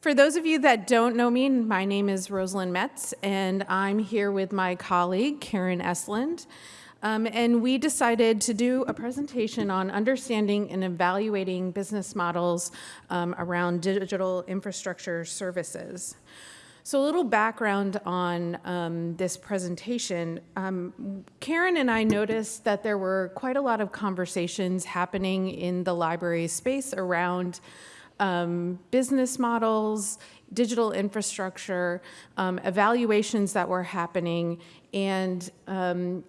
For those of you that don't know me, my name is Rosalind Metz, and I'm here with my colleague, Karen Estlund. Um, and we decided to do a presentation on understanding and evaluating business models um, around digital infrastructure services. So a little background on um, this presentation. Um, Karen and I noticed that there were quite a lot of conversations happening in the library space around um, business models, digital infrastructure, um, evaluations that were happening, and um,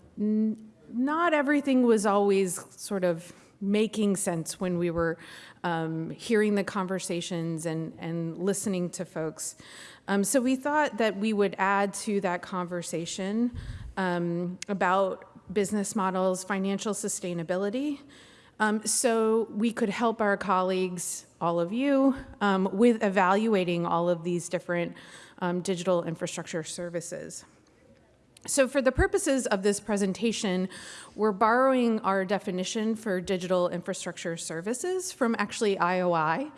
not everything was always sort of making sense when we were um, hearing the conversations and, and listening to folks. Um, so we thought that we would add to that conversation um, about business models, financial sustainability, um, so we could help our colleagues, all of you, um, with evaluating all of these different um, digital infrastructure services. So for the purposes of this presentation, we're borrowing our definition for digital infrastructure services from actually IOI.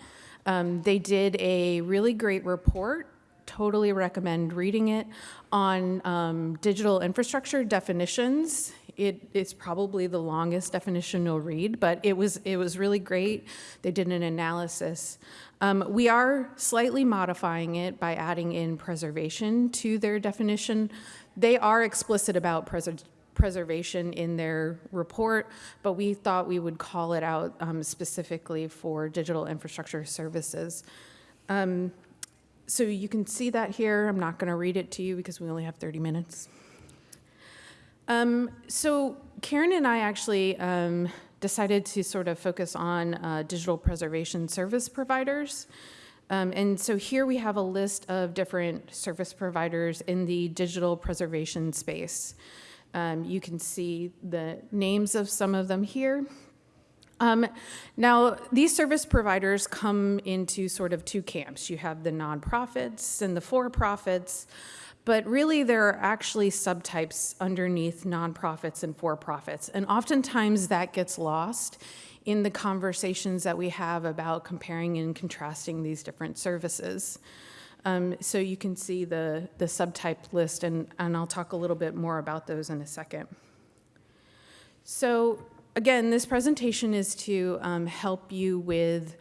Um, they did a really great report, totally recommend reading it, on um, digital infrastructure definitions. It, it's probably the longest definition you'll read, but it was, it was really great. They did an analysis. Um, we are slightly modifying it by adding in preservation to their definition they are explicit about preservation in their report, but we thought we would call it out um, specifically for digital infrastructure services. Um, so you can see that here. I'm not going to read it to you because we only have 30 minutes. Um, so Karen and I actually um, decided to sort of focus on uh, digital preservation service providers. Um, and so here we have a list of different service providers in the digital preservation space. Um, you can see the names of some of them here. Um, now, these service providers come into sort of two camps. You have the nonprofits and the for-profits, but really there are actually subtypes underneath nonprofits and for-profits. And oftentimes that gets lost in the conversations that we have about comparing and contrasting these different services. Um, so you can see the, the subtype list, and, and I'll talk a little bit more about those in a second. So again, this presentation is to um, help you with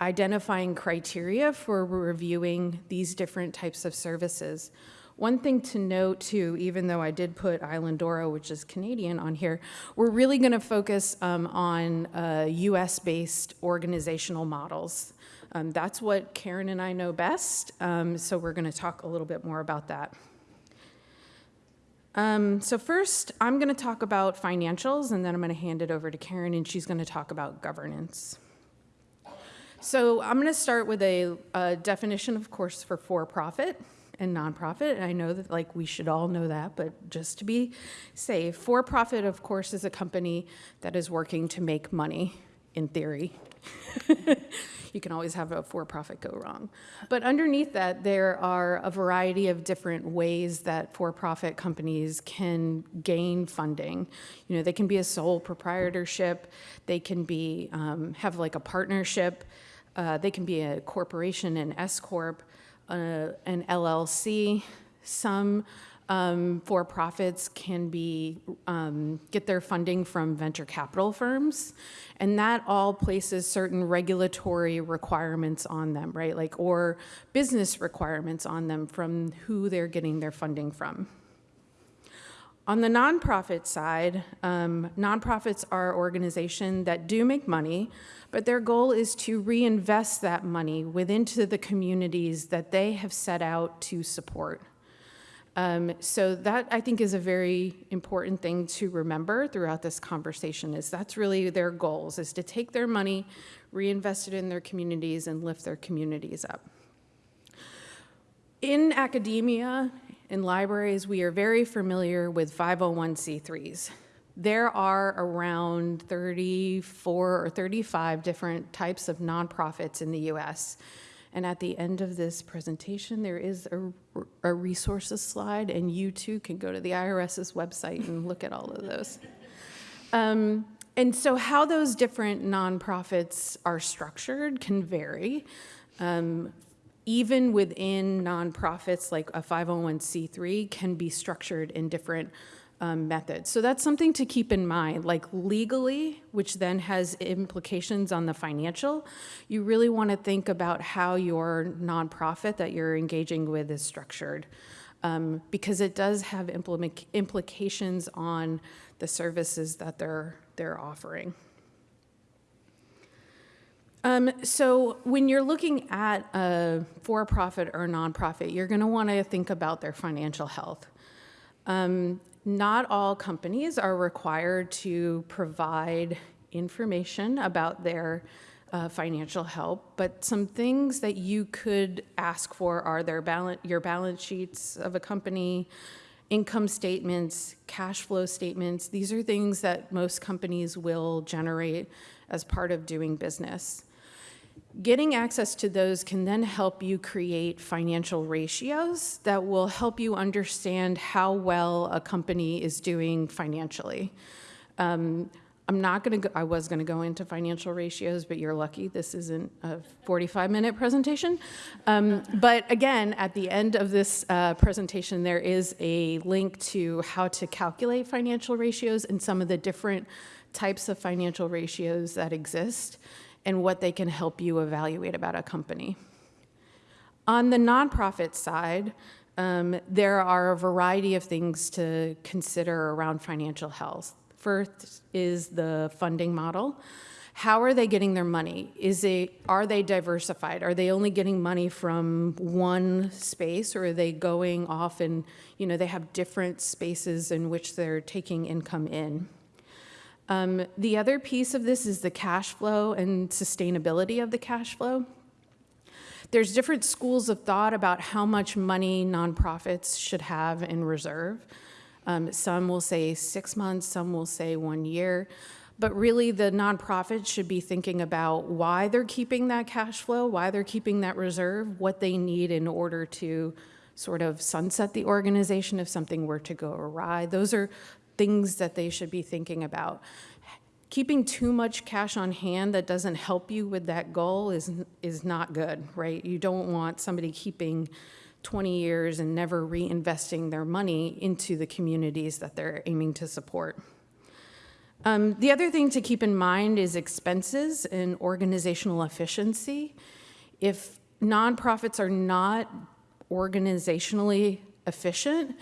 identifying criteria for reviewing these different types of services. One thing to note too, even though I did put Islandora, which is Canadian on here, we're really gonna focus um, on uh, US-based organizational models. Um, that's what Karen and I know best, um, so we're gonna talk a little bit more about that. Um, so first, I'm gonna talk about financials, and then I'm gonna hand it over to Karen, and she's gonna talk about governance. So I'm gonna start with a, a definition, of course, for for-profit and nonprofit. And I know that like we should all know that, but just to be safe, for profit, of course, is a company that is working to make money in theory. you can always have a for-profit go wrong. But underneath that, there are a variety of different ways that for-profit companies can gain funding. You know, they can be a sole proprietorship, they can be, um, have like a partnership, uh, they can be a corporation, an S-Corp, uh, an LLC. Some um, for-profits can be um, get their funding from venture capital firms, and that all places certain regulatory requirements on them, right? Like or business requirements on them from who they're getting their funding from. On the nonprofit side, um, nonprofits are organizations that do make money, but their goal is to reinvest that money within to the communities that they have set out to support. Um, so that I think is a very important thing to remember throughout this conversation is that's really their goals is to take their money, reinvest it in their communities and lift their communities up. In academia, in libraries, we are very familiar with 501c3s. There are around 34 or 35 different types of nonprofits in the US. And at the end of this presentation, there is a, a resources slide, and you too can go to the IRS's website and look at all of those. Um, and so how those different nonprofits are structured can vary. Um, even within nonprofits, like a 501c3 can be structured in different um, methods. So that's something to keep in mind, like legally, which then has implications on the financial. You really want to think about how your nonprofit that you're engaging with is structured. Um, because it does have implications on the services that they're, they're offering. Um, so when you're looking at a for-profit or nonprofit, you're going to want to think about their financial health. Um, not all companies are required to provide information about their uh, financial help, but some things that you could ask for are their balance, your balance sheets of a company, income statements, cash flow statements. These are things that most companies will generate as part of doing business. Getting access to those can then help you create financial ratios that will help you understand how well a company is doing financially. Um, I'm not going to, I was going to go into financial ratios, but you're lucky this isn't a 45 minute presentation. Um, but again, at the end of this uh, presentation, there is a link to how to calculate financial ratios and some of the different types of financial ratios that exist and what they can help you evaluate about a company. On the nonprofit side, um, there are a variety of things to consider around financial health. First is the funding model. How are they getting their money? Is it, are they diversified? Are they only getting money from one space or are they going off and, you know, they have different spaces in which they're taking income in? Um, the other piece of this is the cash flow and sustainability of the cash flow. There's different schools of thought about how much money nonprofits should have in reserve. Um, some will say six months, some will say one year. But really, the nonprofit should be thinking about why they're keeping that cash flow, why they're keeping that reserve, what they need in order to sort of sunset the organization if something were to go awry. Those are things that they should be thinking about. Keeping too much cash on hand that doesn't help you with that goal is, is not good, right? You don't want somebody keeping 20 years and never reinvesting their money into the communities that they're aiming to support. Um, the other thing to keep in mind is expenses and organizational efficiency. If nonprofits are not organizationally efficient,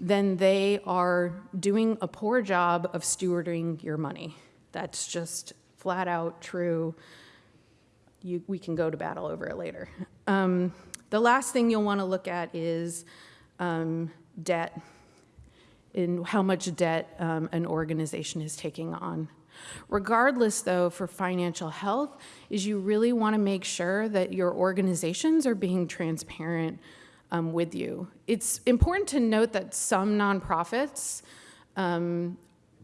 then they are doing a poor job of stewarding your money. That's just flat out true. You, we can go to battle over it later. Um, the last thing you'll want to look at is um, debt, in how much debt um, an organization is taking on. Regardless, though, for financial health, is you really want to make sure that your organizations are being transparent um, with you. It's important to note that some nonprofits um,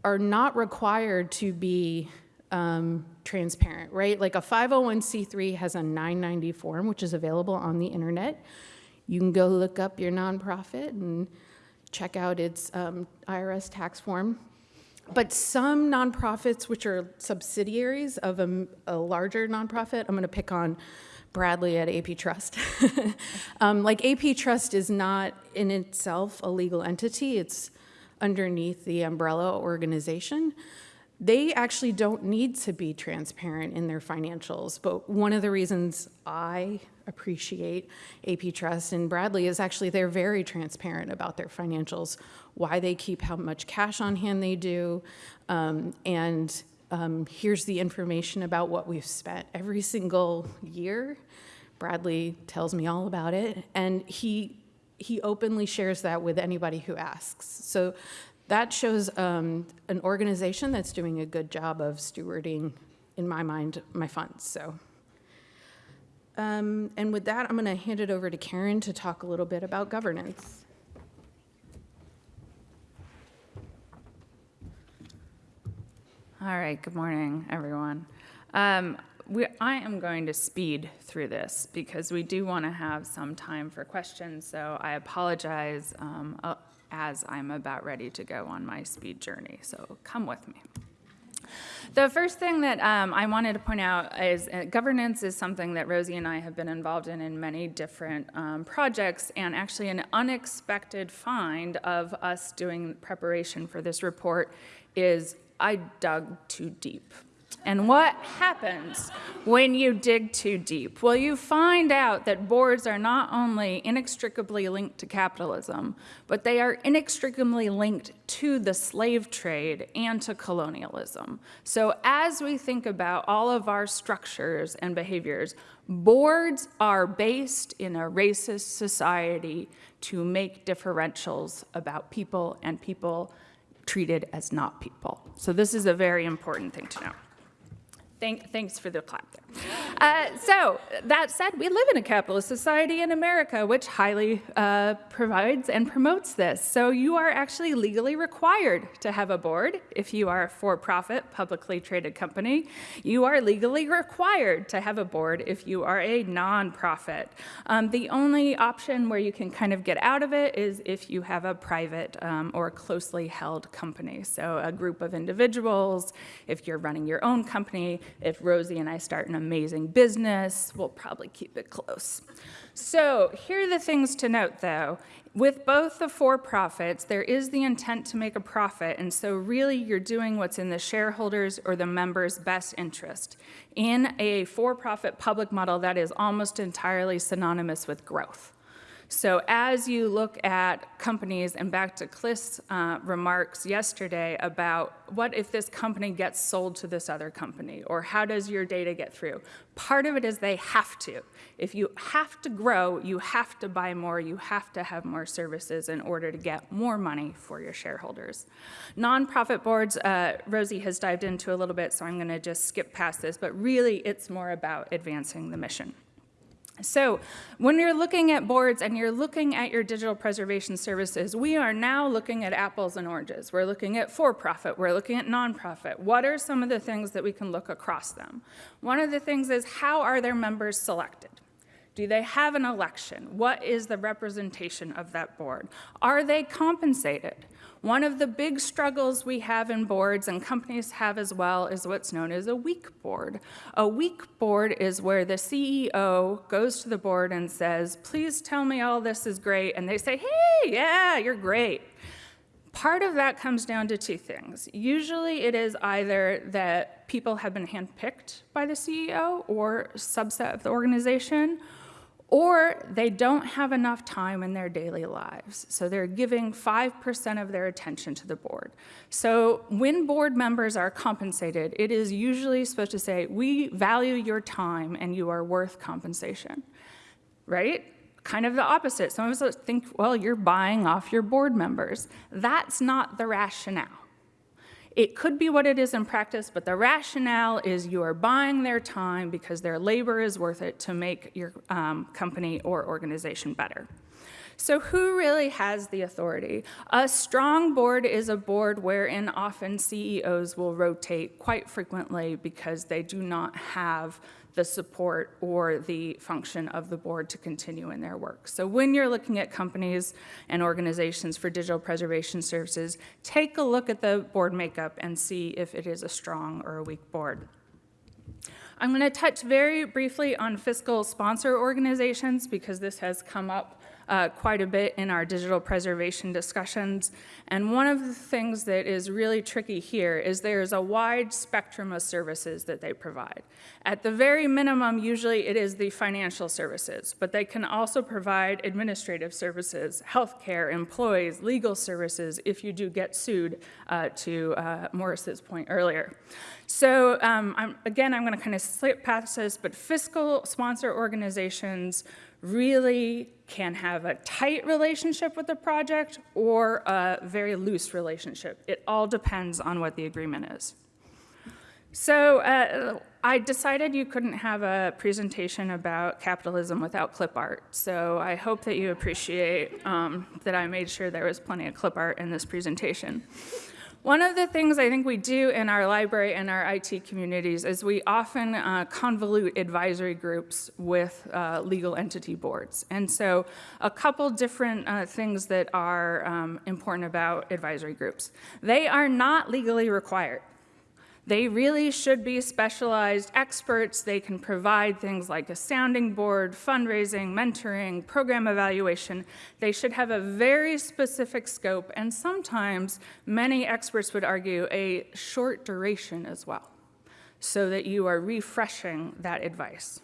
are not required to be um, transparent, right? Like a 501c3 has a 990 form, which is available on the internet. You can go look up your nonprofit and check out its um, IRS tax form. But some nonprofits, which are subsidiaries of a, a larger nonprofit, I'm going to pick on Bradley at APTrust. um, like APTrust is not in itself a legal entity, it's underneath the umbrella organization. They actually don't need to be transparent in their financials, but one of the reasons I appreciate APTrust and Bradley is actually they're very transparent about their financials, why they keep how much cash on hand they do, um, and um, here's the information about what we've spent every single year. Bradley tells me all about it, and he he openly shares that with anybody who asks. So that shows um, an organization that's doing a good job of stewarding, in my mind, my funds. So, um, and with that, I'm going to hand it over to Karen to talk a little bit about governance. All right, good morning, everyone. Um, we, I am going to speed through this because we do want to have some time for questions, so I apologize um, uh, as I'm about ready to go on my speed journey, so come with me. The first thing that um, I wanted to point out is uh, governance is something that Rosie and I have been involved in in many different um, projects, and actually an unexpected find of us doing preparation for this report is I dug too deep. And what happens when you dig too deep? Well, you find out that boards are not only inextricably linked to capitalism, but they are inextricably linked to the slave trade and to colonialism. So as we think about all of our structures and behaviors, boards are based in a racist society to make differentials about people and people treated as not people. So this is a very important thing to know. Thank, thanks for the clap there. Uh, so, that said, we live in a capitalist society in America, which highly uh, provides and promotes this. So, you are actually legally required to have a board if you are a for profit, publicly traded company. You are legally required to have a board if you are a nonprofit. Um, the only option where you can kind of get out of it is if you have a private um, or closely held company. So, a group of individuals, if you're running your own company, if Rosie and I start an amazing business, we'll probably keep it close. So here are the things to note though. With both the for-profits, there is the intent to make a profit, and so really you're doing what's in the shareholders or the members' best interest. In a for-profit public model, that is almost entirely synonymous with growth. So as you look at companies, and back to Cliff's uh, remarks yesterday about what if this company gets sold to this other company, or how does your data get through? Part of it is they have to. If you have to grow, you have to buy more, you have to have more services in order to get more money for your shareholders. Nonprofit boards, uh, Rosie has dived into a little bit, so I'm gonna just skip past this, but really it's more about advancing the mission. So when you're looking at boards and you're looking at your digital preservation services, we are now looking at apples and oranges. We're looking at for-profit, we're looking at nonprofit. What are some of the things that we can look across them? One of the things is how are their members selected? Do they have an election? What is the representation of that board? Are they compensated? One of the big struggles we have in boards, and companies have as well, is what's known as a weak board. A weak board is where the CEO goes to the board and says, please tell me all this is great, and they say, hey, yeah, you're great. Part of that comes down to two things. Usually it is either that people have been handpicked by the CEO or subset of the organization, or they don't have enough time in their daily lives. So they're giving 5% of their attention to the board. So when board members are compensated, it is usually supposed to say, we value your time and you are worth compensation, right? Kind of the opposite. Some of us think, well, you're buying off your board members. That's not the rationale. It could be what it is in practice, but the rationale is you are buying their time because their labor is worth it to make your um, company or organization better. So who really has the authority? A strong board is a board wherein often CEOs will rotate quite frequently because they do not have the support or the function of the board to continue in their work. So when you're looking at companies and organizations for digital preservation services, take a look at the board makeup and see if it is a strong or a weak board. I'm going to touch very briefly on fiscal sponsor organizations because this has come up uh, quite a bit in our digital preservation discussions. And one of the things that is really tricky here is there's a wide spectrum of services that they provide. At the very minimum, usually it is the financial services, but they can also provide administrative services, healthcare, employees, legal services if you do get sued, uh, to uh, Morris's point earlier. So um, I'm, again, I'm going to kind of slip past this, but fiscal sponsor organizations really can have a tight relationship with the project or a very loose relationship. It all depends on what the agreement is. So uh, I decided you couldn't have a presentation about capitalism without clip art. So I hope that you appreciate um, that I made sure there was plenty of clip art in this presentation. One of the things I think we do in our library and our IT communities is we often uh, convolute advisory groups with uh, legal entity boards. And so a couple different uh, things that are um, important about advisory groups. They are not legally required. They really should be specialized experts. They can provide things like a sounding board, fundraising, mentoring, program evaluation. They should have a very specific scope, and sometimes many experts would argue a short duration as well, so that you are refreshing that advice.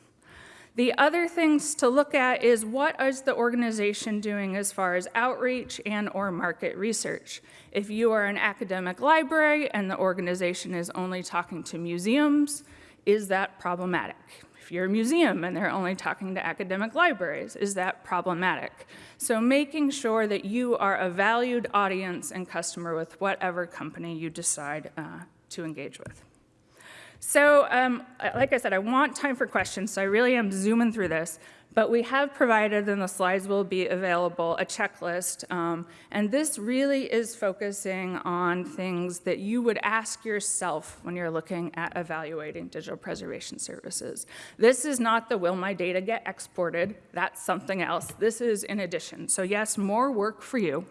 The other things to look at is what is the organization doing as far as outreach and or market research. If you are an academic library and the organization is only talking to museums, is that problematic? If you're a museum and they're only talking to academic libraries, is that problematic? So making sure that you are a valued audience and customer with whatever company you decide uh, to engage with. So, um, like I said, I want time for questions, so I really am zooming through this. But we have provided, and the slides will be available, a checklist. Um, and this really is focusing on things that you would ask yourself when you're looking at evaluating digital preservation services. This is not the will my data get exported, that's something else. This is in addition. So, yes, more work for you.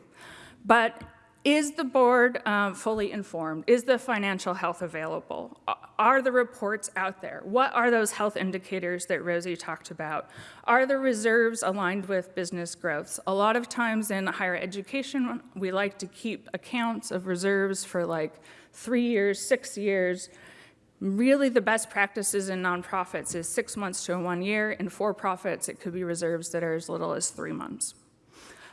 But is the board um, fully informed? Is the financial health available? Are the reports out there? What are those health indicators that Rosie talked about? Are the reserves aligned with business growths? A lot of times in higher education, we like to keep accounts of reserves for like three years, six years. Really, the best practices in nonprofits is six months to one year. In for profits, it could be reserves that are as little as three months.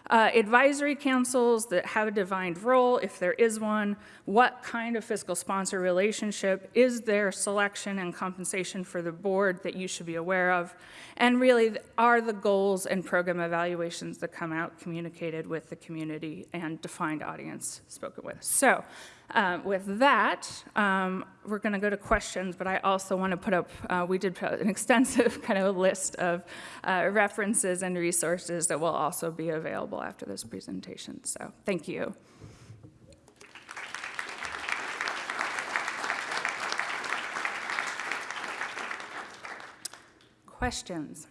Uh, advisory councils that have a defined role, if there is one, what kind of fiscal sponsor relationship is their selection and compensation for the board that you should be aware of, and really are the goals and program evaluations that come out communicated with the community and defined audience spoken with. So uh, with that, um, we're going to go to questions, but I also want to put up, uh, we did put an extensive kind of list of uh, references and resources that will also be available after this presentation. So thank you. Questions?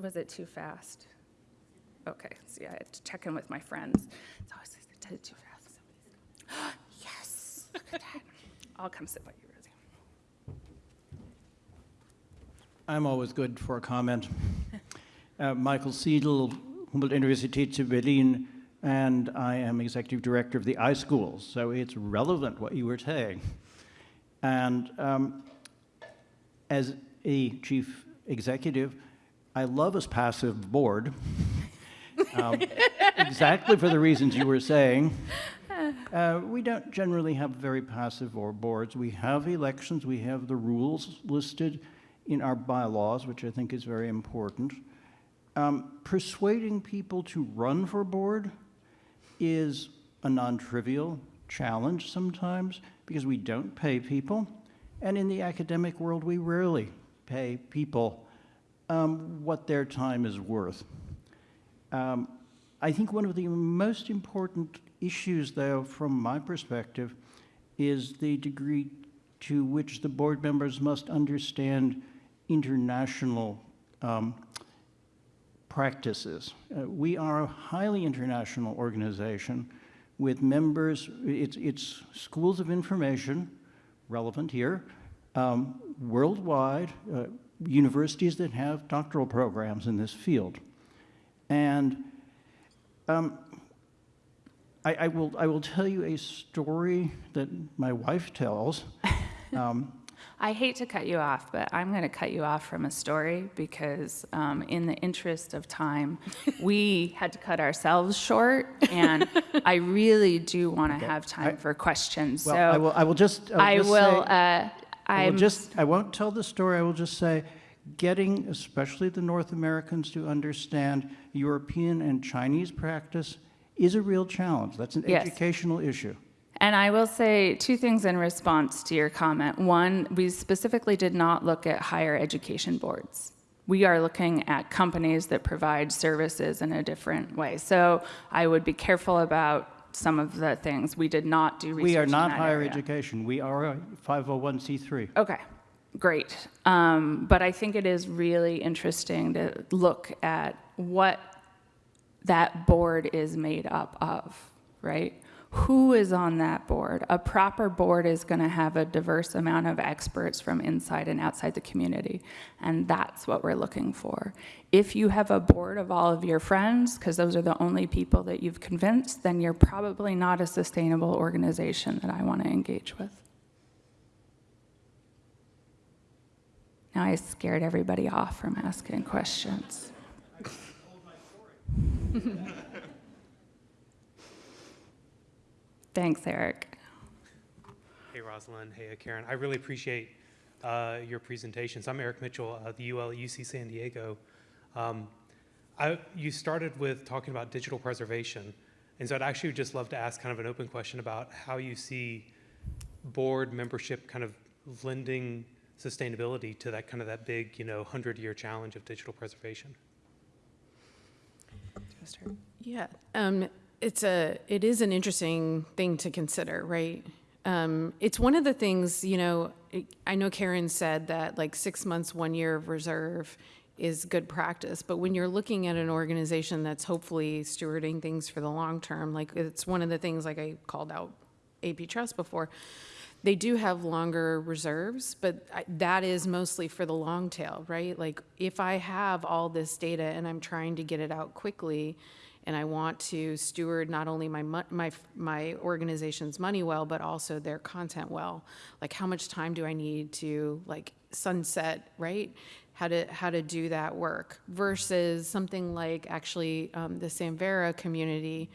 Was it too fast? Okay, see, I had to check in with my friends. Did it too fast. yes, look at that. I'll come sit by you, Rosie. I'm always good for a comment. Uh, Michael Seadle, Humboldt-Universität zu Berlin, and I am executive director of the iSchools, so it's relevant what you were saying. And um, as a chief executive, I love a passive board, um, exactly for the reasons you were saying. Uh, we don't generally have very passive or boards. We have elections, we have the rules listed in our bylaws, which I think is very important. Um, persuading people to run for board is a non-trivial challenge sometimes because we don't pay people. And in the academic world, we rarely pay people um, what their time is worth. Um, I think one of the most important issues, though, from my perspective, is the degree to which the board members must understand international um, practices. Uh, we are a highly international organization with members, it's, it's schools of information, relevant here, um, worldwide, uh, universities that have doctoral programs in this field. And um, I, I, will, I will tell you a story that my wife tells. Um, I hate to cut you off, but I'm going to cut you off from a story because, um, in the interest of time, we had to cut ourselves short, and I really do want to okay. have time I, for questions. Well, so I will. I will just. I just will. Say, uh, I will just. I won't tell the story. I will just say, getting especially the North Americans to understand European and Chinese practice is a real challenge. That's an yes. educational issue. And I will say two things in response to your comment. One, we specifically did not look at higher education boards. We are looking at companies that provide services in a different way. So I would be careful about some of the things. We did not do research We are not higher area. education. We are a 501c3. Okay, great. Um, but I think it is really interesting to look at what that board is made up of, right? who is on that board. A proper board is going to have a diverse amount of experts from inside and outside the community, and that's what we're looking for. If you have a board of all of your friends, because those are the only people that you've convinced, then you're probably not a sustainable organization that I want to engage with. Now I scared everybody off from asking questions. Thanks, Erik. Hey, Rosalind. Hey, Karen. I really appreciate uh, your presentations. I'm Erik Mitchell, uh, the UL UC San Diego. Um, I, you started with talking about digital preservation, and so I'd actually just love to ask kind of an open question about how you see board membership kind of lending sustainability to that kind of that big, you know, hundred-year challenge of digital preservation. Yeah, um, it's a, it is an interesting thing to consider, right? Um, it's one of the things, you know, I know Karen said that like six months, one year of reserve is good practice, but when you're looking at an organization that's hopefully stewarding things for the long term, like it's one of the things, like I called out APTrust before, they do have longer reserves, but I- that is mostly for the long tail, right? Like, if I have all this data and I'm trying to get it out quickly, and I want to steward not only my, my, my organization's money well, but also their content well, like, how much time do I need to, like, sunset, right? How to, how to do that work versus something like actually um, the Samvera community,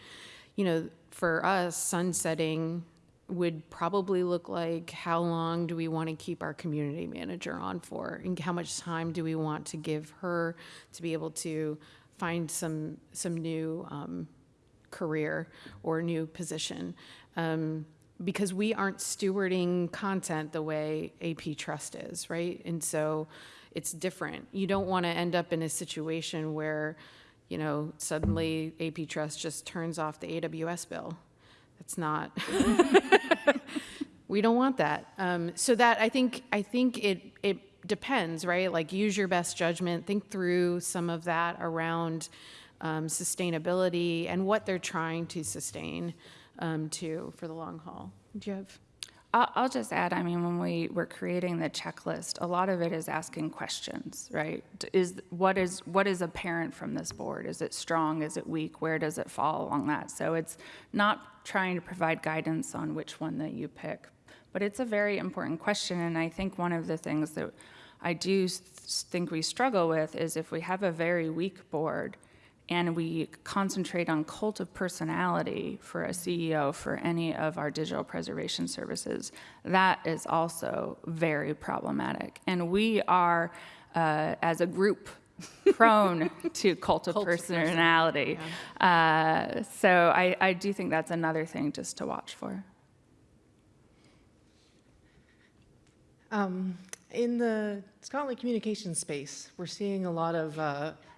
you know, for us, sunsetting would probably look like how long do we want to keep our community manager on for? And how much time do we want to give her to be able to find some, some new um, career or new position? Um, because we aren't stewarding content the way APTrust is, right? And so it's different. You don't want to end up in a situation where, you know, suddenly APTrust just turns off the AWS bill. That's not, we don't want that. Um, so that, I think, I think it, it depends, right? Like, use your best judgment, think through some of that around um, sustainability and what they're trying to sustain um, for the long haul. Do you have? I'll, just add, I mean, when we were creating the checklist, a lot of it is asking questions, right? Is, what is, what is apparent from this board? Is it strong? Is it weak? Where does it fall along that? So it's not trying to provide guidance on which one that you pick, but it's a very important question, and I think one of the things that I do think we struggle with is if we have a very weak board, and we concentrate on cult of personality for a CEO for any of our digital preservation services, that is also very problematic. And we are, uh, as a group, prone to cult of Cult of personality. Uh, so I, I do think that's another thing just to watch for. Um, In the scholarly communication space, we're seeing a lot of uh, ven- re-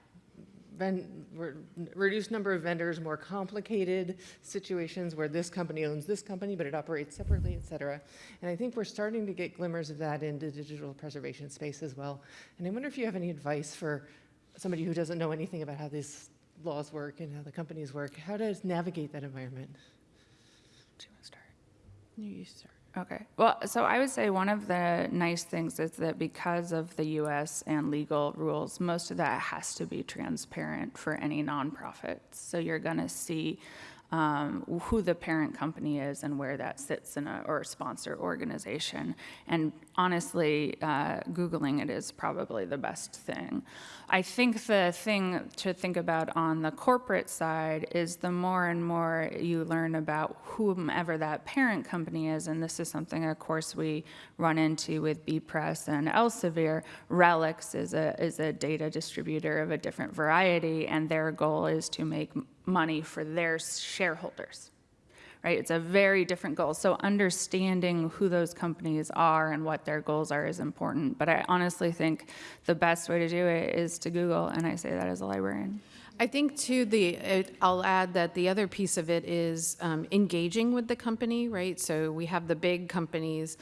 reduced number of vendors, more complicated situations where this company owns this company, but it operates separately, et cetera. And I think we're starting to get glimmers of that in the digital preservation space as well. And I wonder if you have any advice for somebody who doesn't know anything about how these laws work and how the companies work, how to navigate that environment? Do you want to start? You start. Okay. Well, so I would say one of the nice things is that because of the US and legal rules, most of that has to be transparent for any nonprofit. So you're going to see um, who the parent company is and where that sits in a, or sponsor organization. And honestly, uh, Googling it is probably the best thing. I think the thing to think about on the corporate side is the more and more you learn about whomever that parent company is, and this is something, of course, we run into with bepress and Elsevier. RELX is a, is a data distributor of a different variety, and their goal is to make money for their shareholders right? It's a very different goal. So understanding who those companies are and what their goals are is important. But I honestly think the best way to do it is to Google, and I say that as a librarian. I think too, the, I'll add that the other piece of it is um, engaging with the company, right? So we have the big companies,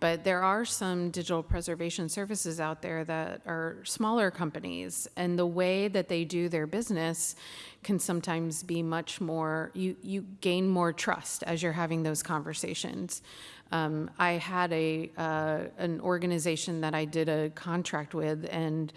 But there are some digital preservation services out there that are smaller companies, and the way that they do their business can sometimes be much more, you, you gain more trust as you're having those conversations. Um, I had a, uh, an organization that I did a contract with, and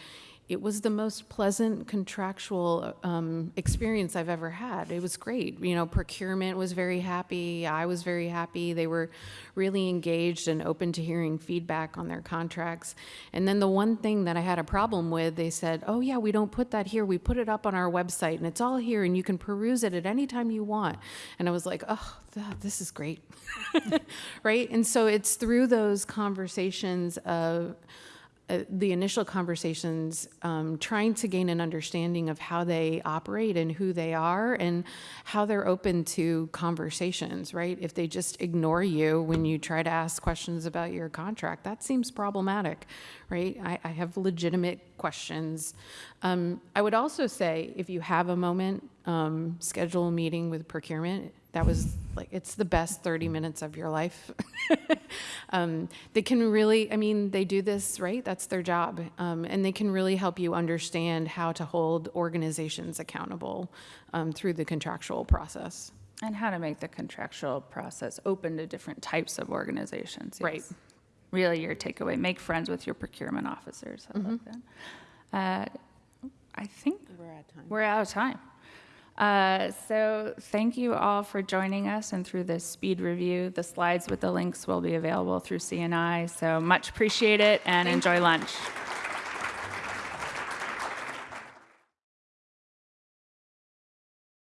it was the most pleasant contractual um, experience I've ever had. It was great. You know, procurement was very happy. I was very happy. They were really engaged and open to hearing feedback on their contracts. And then the one thing that I had a problem with, they said, "Oh yeah, we don't put that here. We put it up on our website, and it's all here, and you can peruse it at any time you want." And I was like, "Oh, this is great." right? And so it's through those conversations of uh, the initial conversations, um, trying to gain an understanding of how they operate and who they are and how they're open to conversations, right? If they just ignore you when you try to ask questions about your contract, that seems problematic, right? I, I have legitimate questions. Um, I would also say if you have a moment, um, schedule a meeting with procurement. That was like, it's the best 30 minutes of your life. um, they can really, I mean, they do this, right? That's their job. Um, and they can really help you understand how to hold organizations accountable um, through the contractual process. And how to make the contractual process open to different types of organizations. Right. Really your takeaway, make friends with your procurement officers. I like that. Uh, I think We're at time. we're out of time. Uh, So thank you all for joining us and through this speed review. The slides with the links will be available through CNI, so much appreciate it and enjoy lunch.